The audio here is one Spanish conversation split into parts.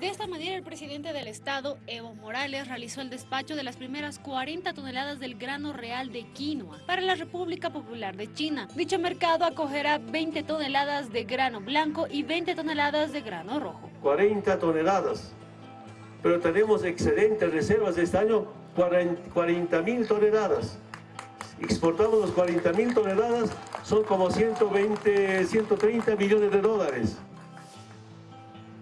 De esta manera, el presidente del Estado, Evo Morales, realizó el despacho de las primeras 40 toneladas del grano real de quinoa para la República Popular de China. Dicho mercado acogerá 20 toneladas de grano blanco y 20 toneladas de grano rojo. 40 toneladas, pero tenemos excelentes reservas de este año, 40 mil toneladas. Exportamos los 40 mil toneladas, son como 120, 130 millones de dólares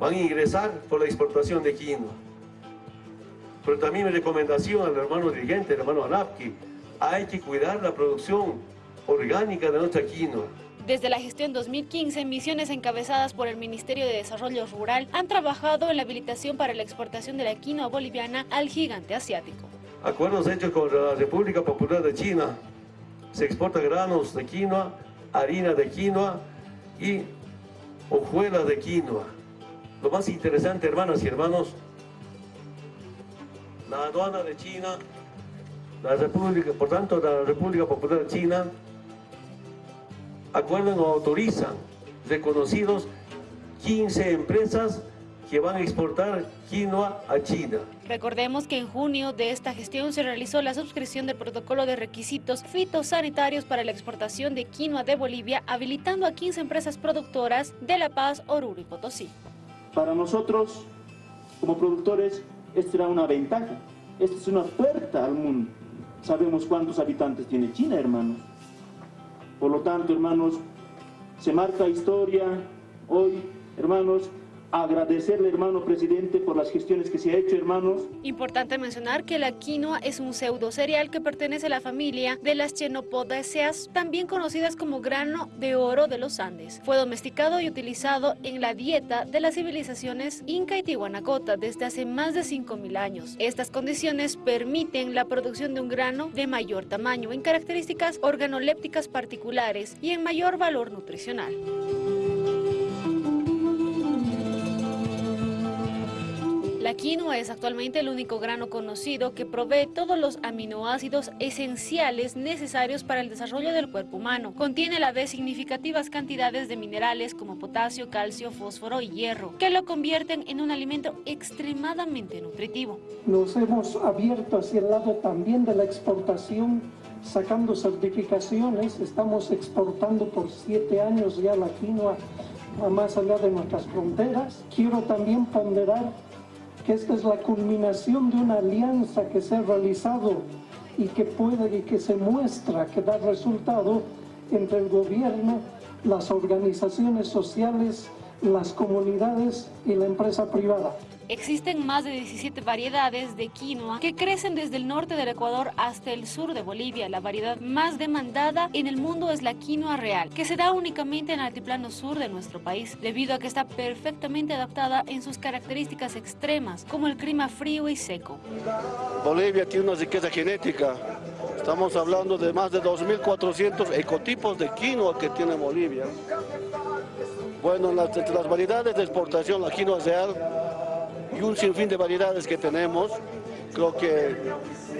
van a ingresar por la exportación de quinoa. Pero también mi recomendación al hermano dirigente, el hermano Anapki, hay que cuidar la producción orgánica de nuestra quinoa. Desde la gestión 2015, misiones encabezadas por el Ministerio de Desarrollo Rural han trabajado en la habilitación para la exportación de la quinoa boliviana al gigante asiático. Acuerdos hechos con la República Popular de China. Se exporta granos de quinoa, harina de quinoa y hojuelas de quinoa. Lo más interesante, hermanas y hermanos, la aduana de China, la República, por tanto, la República Popular China, acuerdan o autorizan reconocidos 15 empresas que van a exportar quinoa a China. Recordemos que en junio de esta gestión se realizó la suscripción del protocolo de requisitos fitosanitarios para la exportación de quinoa de Bolivia, habilitando a 15 empresas productoras de La Paz, Oruro y Potosí. Para nosotros, como productores, esta era una ventaja. Esta es una puerta al mundo. Sabemos cuántos habitantes tiene China, hermanos. Por lo tanto, hermanos, se marca historia hoy, hermanos, agradecerle, hermano presidente, por las gestiones que se ha hecho, hermanos. Importante mencionar que la quinoa es un pseudo cereal que pertenece a la familia de las Chenopodiaceas, también conocidas como grano de oro de los Andes. Fue domesticado y utilizado en la dieta de las civilizaciones Inca y Tihuanacota desde hace más de 5.000 años. Estas condiciones permiten la producción de un grano de mayor tamaño, en características organolépticas particulares y en mayor valor nutricional. La quinoa es actualmente el único grano conocido que provee todos los aminoácidos esenciales necesarios para el desarrollo del cuerpo humano. Contiene a la vez significativas cantidades de minerales como potasio, calcio, fósforo y hierro, que lo convierten en un alimento extremadamente nutritivo. Nos hemos abierto hacia el lado también de la exportación sacando certificaciones, estamos exportando por siete años ya la quinoa a más allá de nuestras fronteras. Quiero también ponderar que esta es la culminación de una alianza que se ha realizado y que puede y que se muestra que da resultado entre el gobierno, las organizaciones sociales, las comunidades y la empresa privada. Existen más de 17 variedades de quinoa que crecen desde el norte del Ecuador hasta el sur de Bolivia. La variedad más demandada en el mundo es la quinoa real, que se da únicamente en el altiplano sur de nuestro país, debido a que está perfectamente adaptada en sus características extremas, como el clima frío y seco. Bolivia tiene una riqueza genética. Estamos hablando de más de 2.400 ecotipos de quinoa que tiene Bolivia. Bueno, las, las variedades de exportación, la quinoa real, y un sinfín de variedades que tenemos. Creo que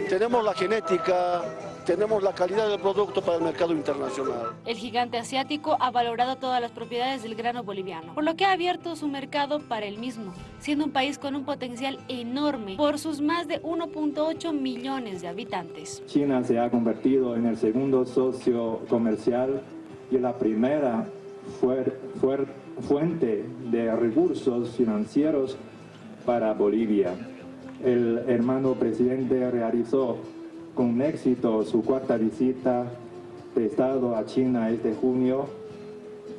tenemos la genética, tenemos la calidad del producto para el mercado internacional. El gigante asiático ha valorado todas las propiedades del grano boliviano, por lo que ha abierto su mercado para el mismo, siendo un país con un potencial enorme por sus más de 1.8 millones de habitantes. China se ha convertido en el segundo socio comercial y la primera fuente de recursos financieros para Bolivia. El hermano presidente realizó con éxito su cuarta visita de Estado a China este junio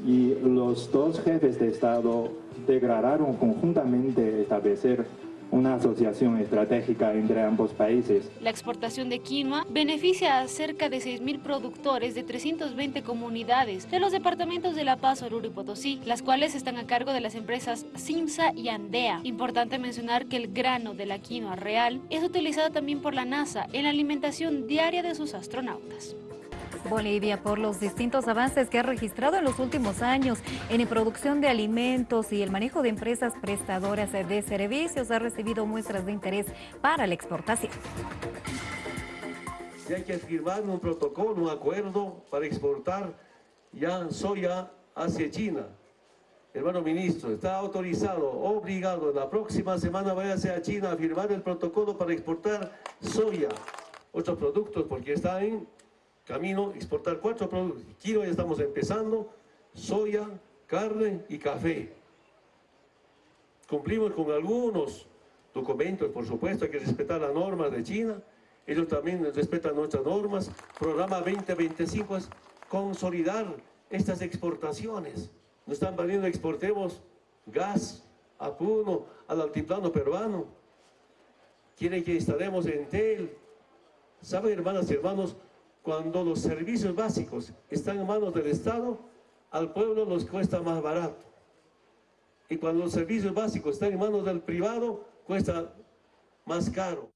y los dos jefes de Estado declararon conjuntamente establecer una asociación estratégica entre ambos países. La exportación de quinoa beneficia a cerca de 6.000 productores de 320 comunidades de los departamentos de La Paz, Oruro y Potosí, las cuales están a cargo de las empresas Simsa y Andea. Importante mencionar que el grano de la quinoa real es utilizado también por la NASA en la alimentación diaria de sus astronautas. Bolivia por los distintos avances que ha registrado en los últimos años en producción de alimentos y el manejo de empresas prestadoras de servicios ha recibido muestras de interés para la exportación. Y hay que firmar un protocolo, un acuerdo para exportar ya soya hacia China. hermano ministro, está autorizado, obligado, la próxima semana váyase a China a firmar el protocolo para exportar soya, otros productos, porque está en camino exportar cuatro productos. Aquí ya estamos empezando, soya, carne y café. Cumplimos con algunos documentos, por supuesto, hay que respetar las normas de China, ellos también respetan nuestras normas. Programa 2025 es consolidar estas exportaciones. Nos están valiendo, exportemos gas a Puno, al altiplano peruano. Quieren que instalemos en TEL. ¿Saben, hermanas y hermanos? Cuando los servicios básicos están en manos del Estado, al pueblo nos cuesta más barato. Y cuando los servicios básicos están en manos del privado, cuesta más caro.